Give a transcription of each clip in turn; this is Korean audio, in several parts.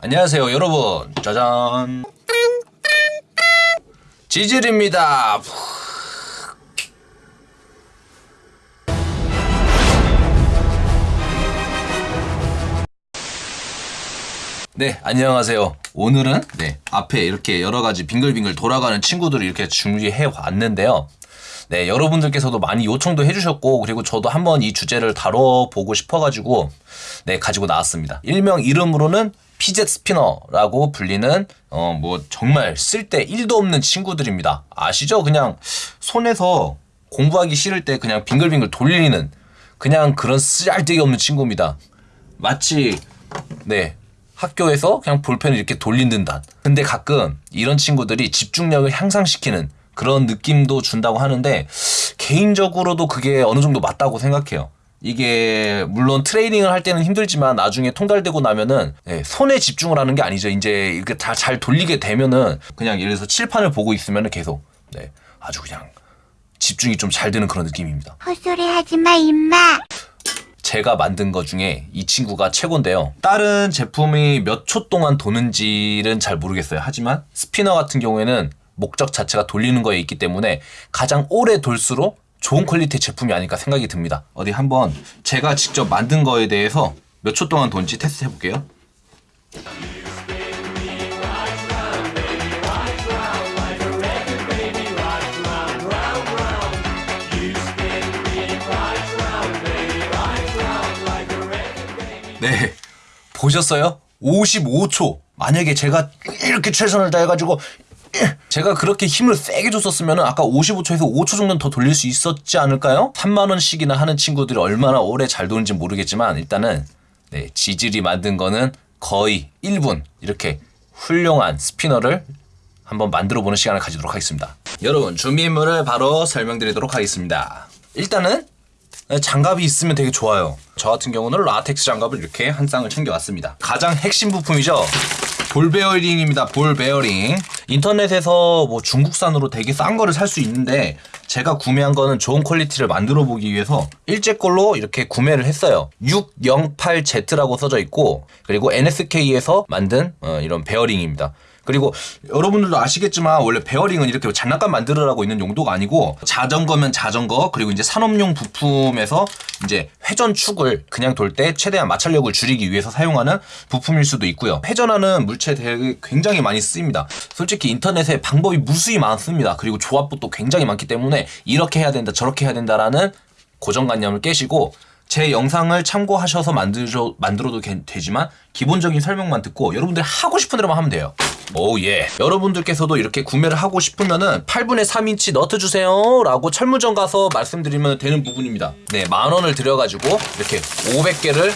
안녕하세요 여러분. 짜잔. 지질입니다. 네 안녕하세요. 오늘은 네 앞에 이렇게 여러가지 빙글빙글 돌아가는 친구들을 이렇게 준비해 왔는데요. 네 여러분들께서도 많이 요청도 해주셨고 그리고 저도 한번 이 주제를 다뤄보고 싶어가지고 네 가지고 나왔습니다. 일명 이름으로는 피젯 스피너라고 불리는 어 뭐 정말 쓸데 1도 없는 친구들입니다 아시죠 그냥 손에서 공부하기 싫을 때 그냥 빙글빙글 돌리는 그냥 그런 쓰잘데기 없는 친구입니다 마치 네 학교에서 그냥 볼펜을 이렇게 돌리는 듯. 근데 가끔 이런 친구들이 집중력을 향상시키는 그런 느낌도 준다고 하는데 개인적으로도 그게 어느 정도 맞다고 생각해요. 이게 물론 트레이닝을 할 때는 힘들지만 나중에 통달되고 나면은 네, 손에 집중을 하는 게 아니죠. 이제 이렇게 다 잘 돌리게 되면은 그냥 예를 들어서 칠판을 보고 있으면은 계속 네, 아주 그냥 집중이 좀 잘 되는 그런 느낌입니다. 헛소리 하지 마, 임마. 제가 만든 것 중에 이 친구가 최고인데요. 다른 제품이 몇 초 동안 도는지는 잘 모르겠어요. 하지만 스피너 같은 경우에는 목적 자체가 돌리는 거에 있기 때문에 가장 오래 돌수록 좋은 퀄리티의 제품이 아닐까 생각이 듭니다. 어디 한번 제가 직접 만든 거에 대해서 몇 초 동안 돈지 테스트 해볼게요. 네. 보셨어요? 55초. 만약에 제가 이렇게 최선을 다해가지고 제가 그렇게 힘을 세게 줬었으면 아까 55초에서 5초 정도는 더 돌릴 수 있었지 않을까요? 3만원씩이나 하는 친구들이 얼마나 오래 잘 도는지 모르겠지만 일단은 네, 지질이 만든 거는 거의 1분 이렇게 훌륭한 스피너를 한번 만들어 보는 시간을 가지도록 하겠습니다. 여러분 준비물을 바로 설명드리도록 하겠습니다. 일단은 장갑이 있으면 되게 좋아요. 저 같은 경우는 라텍스 장갑을 이렇게 한 쌍을 챙겨왔습니다. 가장 핵심 부품이죠. 볼 베어링입니다. 볼 베어링. 인터넷에서 뭐 중국산으로 되게 싼 거를 살 수 있는데 제가 구매한 거는 좋은 퀄리티를 만들어 보기 위해서 일제 걸로 이렇게 구매를 했어요. 608Z라고 써져 있고 그리고 NSK에서 만든 어, 이런 베어링입니다. 그리고 여러분들도 아시겠지만 원래 베어링은 이렇게 장난감 만들으라고 있는 용도가 아니고 자전거면 자전거 그리고 이제 산업용 부품에서 이제 회전축을 그냥 돌 때 최대한 마찰력을 줄이기 위해서 사용하는 부품일 수도 있고요. 회전하는 물체 되게 굉장히 많이 쓰입니다. 솔직히 인터넷에 방법이 무수히 많습니다. 그리고 조합도 굉장히 많기 때문에 이렇게 해야 된다 저렇게 해야 된다라는 고정관념을 깨시고 제 영상을 참고하셔서 만들어, 만들어도 되지만 기본적인 설명만 듣고 여러분들 하고 싶은 대로만 하면 돼요. 오 예. 여러분들께서도 이렇게 구매를 하고 싶으면은 8분의 3인치 너트 주세요 라고 철무점 가서 말씀드리면 되는 부분입니다. 네, 만 원을 들여가지고 이렇게 500개를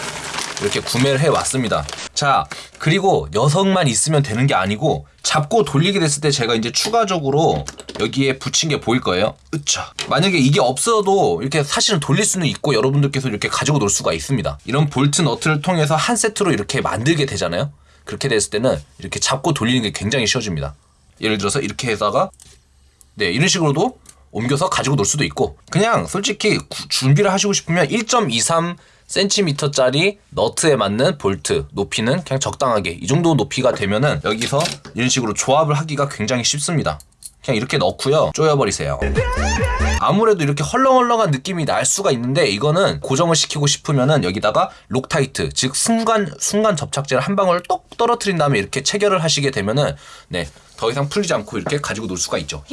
이렇게 구매를 해 왔습니다. 자, 그리고 녀석만 있으면 되는 게 아니고 잡고 돌리게 됐을 때 제가 이제 추가적으로 여기에 붙인 게 보일 거예요. 으차. 만약에 이게 없어도 이렇게 사실은 돌릴 수는 있고 여러분들께서 이렇게 가지고 놀 수가 있습니다. 이런 볼트 너트를 통해서 한 세트로 이렇게 만들게 되잖아요. 그렇게 됐을 때는 이렇게 잡고 돌리는 게 굉장히 쉬워집니다. 예를 들어서 이렇게 해다가 네 이런 식으로도 옮겨서 가지고 놀 수도 있고 그냥 솔직히 구, 준비를 하시고 싶으면 1.23 cm짜리 너트에 맞는 볼트 높이는 그냥 적당하게 이 정도 높이가 되면은 여기서 이런 식으로 조합을 하기가 굉장히 쉽습니다. 그냥 이렇게 넣고요. 조여버리세요. 아무래도 이렇게 헐렁헐렁한 느낌이 날 수가 있는데 이거는 고정을 시키고 싶으면은 여기다가 Loctite 즉 순간 순간 접착제를 한 방울 똑 떨어뜨린 다음에 이렇게 체결을 하시게 되면은 네. 더 이상 풀리지 않고 이렇게 가지고 놀 수가 있죠.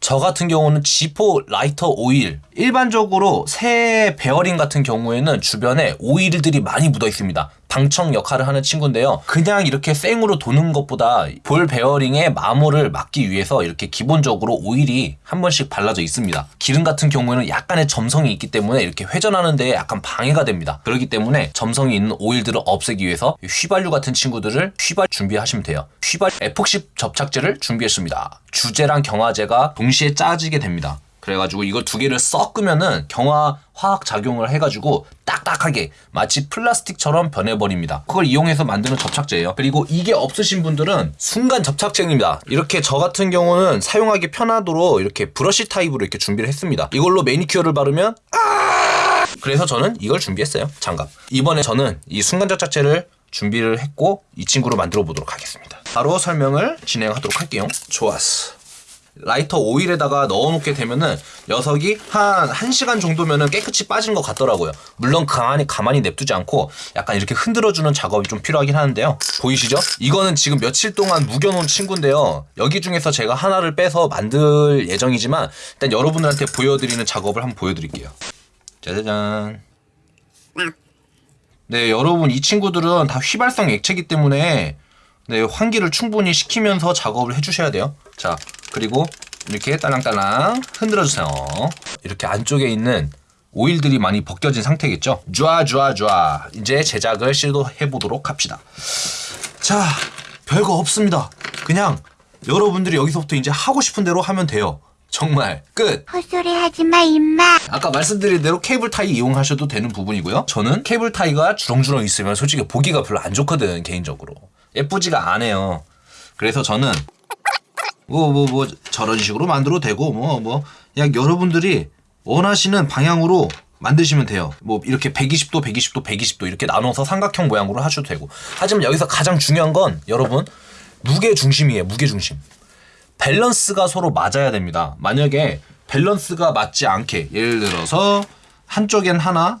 저 같은 경우는 지포 라이터 오일 일반적으로 새 베어링 같은 경우에는 주변에 오일들이 많이 묻어 있습니다. 방청 역할을 하는 친구인데요. 그냥 이렇게 생으로 도는 것보다 볼 베어링의 마모를 막기 위해서 이렇게 기본적으로 오일이 한 번씩 발라져 있습니다. 기름 같은 경우에는 약간의 점성이 있기 때문에 이렇게 회전하는 데 약간 방해가 됩니다. 그렇기 때문에 점성이 있는 오일들을 없애기 위해서 휘발유 같은 친구들을 휘발 준비하시면 돼요. 휘발 에폭시 접착제를 준비했습니다. 주제랑 경화제가 동시에 짜지게 됩니다. 그래가지고 이걸 두 개를 섞으면은 경화 화학 작용을 해가지고 딱딱하게 마치 플라스틱처럼 변해버립니다. 그걸 이용해서 만드는 접착제예요. 그리고 이게 없으신 분들은 순간 접착제입니다. 이렇게 저 같은 경우는 사용하기 편하도록 이렇게 브러쉬 타입으로 이렇게 준비를 했습니다. 이걸로 매니큐어를 바르면 아 그래서 저는 이걸 준비했어요. 장갑. 이번에 저는 이 순간 접착제를 준비를 했고 이 친구로 만들어 보도록 하겠습니다. 바로 설명을 진행하도록 할게요. 좋았어. 라이터 오일에다가 넣어놓게 되면은 녀석이 한 1시간 정도면은 깨끗이 빠진 것 같더라고요. 물론 가만히, 가만히 냅두지 않고 약간 이렇게 흔들어주는 작업이 좀 필요하긴 하는데요. 보이시죠? 이거는 지금 며칠 동안 묵여놓은 친구인데요. 여기 중에서 제가 하나를 빼서 만들 예정이지만 일단 여러분들한테 보여드리는 작업을 한번 보여드릴게요. 짜자잔. 네, 여러분 이 친구들은 다 휘발성 액체이기 때문에 네, 환기를 충분히 시키면서 작업을 해주셔야 돼요. 자, 그리고 이렇게 딸랑딸랑 흔들어 주세요. 이렇게 안쪽에 있는 오일들이 많이 벗겨진 상태겠죠? 좋아, 좋아, 좋아. 이제 제작을 시도해 보도록 합시다. 자, 별거 없습니다. 그냥 여러분들이 여기서부터 이제 하고 싶은 대로 하면 돼요. 정말 끝. 헛소리 하지 마, 임마. 아까 말씀드린 대로 케이블 타이 이용하셔도 되는 부분이고요. 저는 케이블 타이가 주렁주렁 있으면 솔직히 보기가 별로 안 좋거든 개인적으로. 예쁘지가 않아요. 그래서 저는 뭐 뭐 뭐 저런 식으로 만들어도 되고 뭐 뭐 그냥 여러분들이 원하시는 방향으로 만드시면 돼요. 뭐 이렇게 120도, 120도, 120도 이렇게 나눠서 삼각형 모양으로 하셔도 되고. 하지만 여기서 가장 중요한 건 여러분 무게 중심이에요. 무게 중심. 밸런스가 서로 맞아야 됩니다. 만약에 밸런스가 맞지 않게 예를 들어서 한쪽엔 하나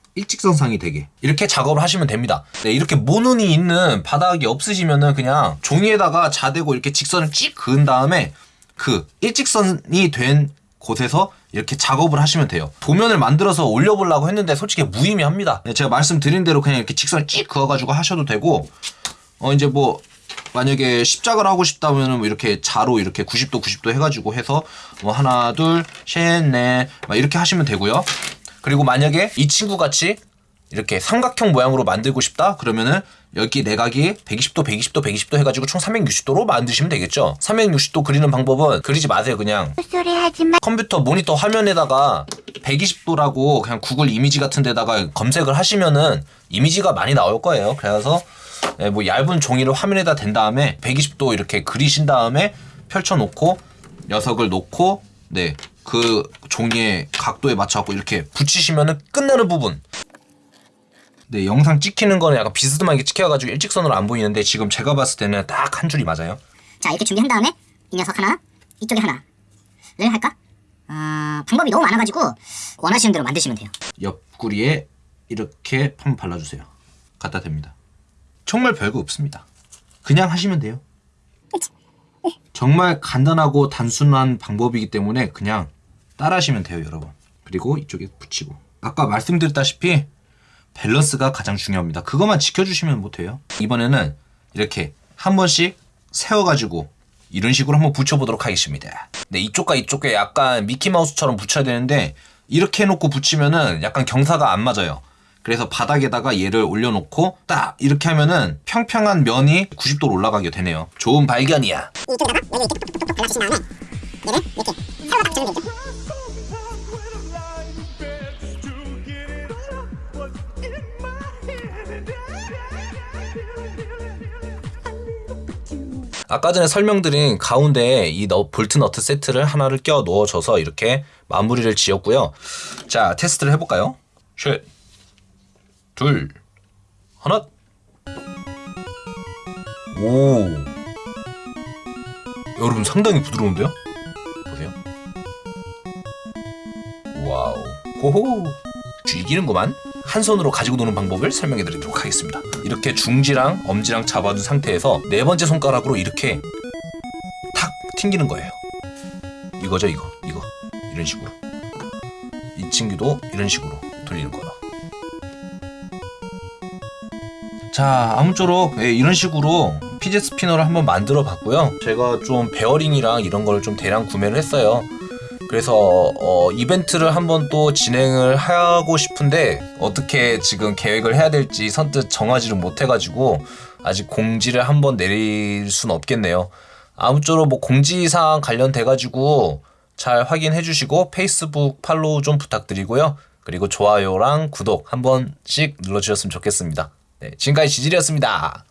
일직선상이 되게 이렇게 작업을 하시면 됩니다. 네, 이렇게 모눈이 있는 바닥이 없으시면은 그냥 종이에다가 자대고 이렇게 직선을 찍 그은 다음에 그 일직선이 된 곳에서 이렇게 작업을 하시면 돼요. 도면을 만들어서 올려보려고 했는데 솔직히 무의미합니다. 네, 제가 말씀드린 대로 그냥 이렇게 직선을 찍 그어가지고 하셔도 되고 어 이제 뭐 만약에 십자가를 하고 싶다면은 뭐 이렇게 자로 이렇게 90도 90도 해가지고 해서 뭐 하나 둘셋넷 이렇게 하시면 되고요. 그리고 만약에 이 친구 같이 이렇게 삼각형 모양으로 만들고 싶다 그러면은 여기 내각이 120도 120도 120도 해가지고 총 360도로 만드시면 되겠죠 360도 그리는 방법은 그리지 마세요 그냥 마. 컴퓨터 모니터 화면에다가 120도라고 그냥 구글 이미지 같은 데다가 검색을 하시면은 이미지가 많이 나올 거예요. 그래서 예, 뭐 얇은 종이를 화면에다 댄 다음에 120도 이렇게 그리신 다음에 펼쳐 놓고 녀석을 놓고 네. 그 종이의 각도에 맞춰 갖고 이렇게 붙이시면은 끝나는 부분. 네, 영상 찍히는 거는 약간 비스듬하게 찍혀가지고 일직선으로 안 보이는데 지금 제가 봤을 때는 딱 한 줄이 맞아요. 자 이렇게 준비한 다음에 이 녀석 하나 이쪽에 하나를 할까? 어, 방법이 너무 많아가지고 원하시는 대로 만드시면 돼요 옆구리에 이렇게 한번 발라주세요. 갖다 댑니다. 정말 별거 없습니다. 그냥 하시면 돼요. 정말 간단하고 단순한 방법이기 때문에 그냥 따라 하시면 돼요, 여러분. 그리고 이쪽에 붙이고. 아까 말씀드렸다시피 밸런스가 가장 중요합니다. 그것만 지켜주시면 못 돼요. 이번에는 이렇게 한 번씩 세워가지고 이런 식으로 한번 붙여보도록 하겠습니다. 네, 이쪽과 이쪽에 약간 미키마우스처럼 붙여야 되는데 이렇게 해놓고 붙이면은 약간 경사가 안 맞아요. 그래서 바닥에다가 얘를 올려놓고 딱 이렇게 하면은 평평한 면이 90도로 올라가게 되네요. 좋은 발견이야. 이쪽에다가 여기 이렇게 톡톡톡 발라주신 다음에 얘를 이렇게 세로로 딱 정리면 되죠 아까 전에 설명드린 가운데에 이 너- 볼트 너트 세트를 하나를 껴 넣어줘서 이렇게 마무리를 지었고요. 자, 테스트를 해볼까요? 셋, 둘, 하나. 오. 여러분 상당히 부드러운데요? 보세요. 와우. 호호. 죽이는구만. 한 손으로 가지고 노는 방법을 설명해 드리도록 하겠습니다. 이렇게 중지랑 엄지랑 잡아둔 상태에서 네 번째 손가락으로 이렇게 탁 튕기는 거예요. 이거죠, 이거. 이거. 이런 식으로. 이 친구도 이런 식으로 돌리는 거다. 자 아무쪼록 예, 이런 식으로 피젯 스피너를 한번 만들어 봤고요. 제가 좀 베어링이랑 이런 걸 좀 대량 구매를 했어요. 그래서 어, 이벤트를 한번 또 진행을 하고 싶은데 어떻게 지금 계획을 해야 될지 선뜻 정하지를 못해가지고 아직 공지를 한번 내릴 순 없겠네요. 아무쪼록 뭐 공지사항 관련돼가지고 잘 확인해 주시고 페이스북 팔로우 좀 부탁드리고요. 그리고 좋아요랑 구독 한 번씩 눌러주셨으면 좋겠습니다. 네, 지금까지 지질이었습니다.